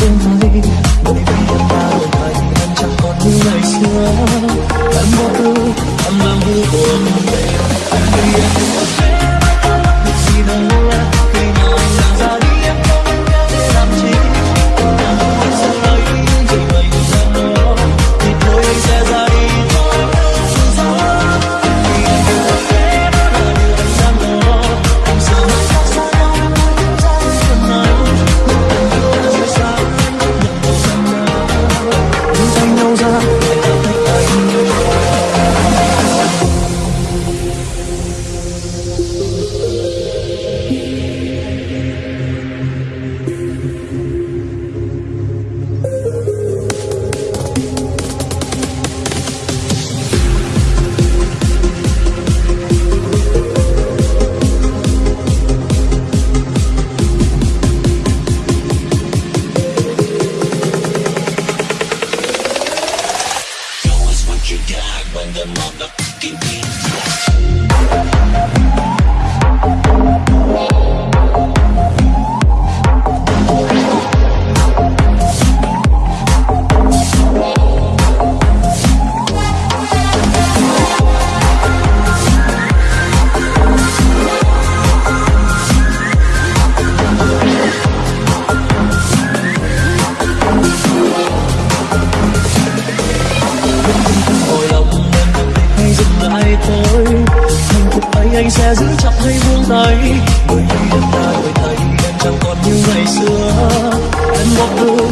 đêm nay mỗi đêm em đã đổi thay em chẳng còn như ngày xưa em God when the motherfucking beat drops. tay tôi Hạnh phúc ấy anh sẽ giữ chặt hay buông tay? Bởi vì em đã đổi thay, em chẳng còn như ngày xưa. Em một đường